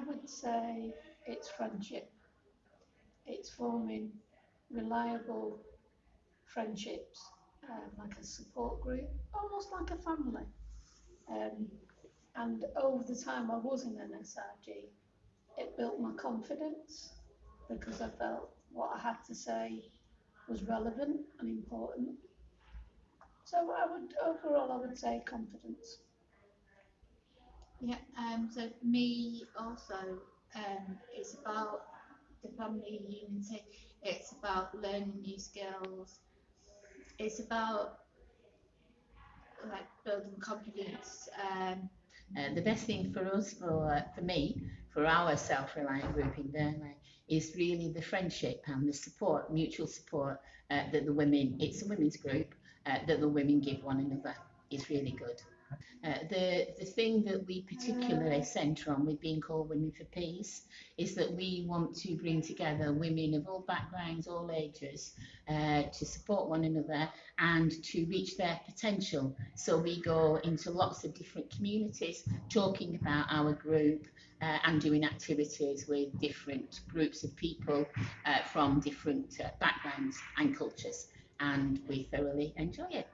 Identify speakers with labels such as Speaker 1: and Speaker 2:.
Speaker 1: I would say it's friendship. It's forming reliable friendships, um, like a support group, almost like a family. Um, and over the time I was in NSRG, it built my confidence because I felt what I had to say was relevant and important. So I would overall I would say confidence.
Speaker 2: Yeah, um, so for me also, um, it's about the family unity. It's about learning new skills. It's about like building confidence. Um,
Speaker 3: Uh, the best thing for us, for, uh, for me, for our self-reliant group in Burnley, is really the friendship and the support, mutual support uh, that the women, it's a women's group, uh, that the women give one another is really good. Uh, the, the thing that we particularly centre on with being called Women for Peace is that we want to bring together women of all backgrounds, all ages, uh, to support one another and to reach their potential. So we go into lots of different communities talking about our group uh, and doing activities with different groups of people uh, from different uh, backgrounds and cultures. And we thoroughly enjoy it.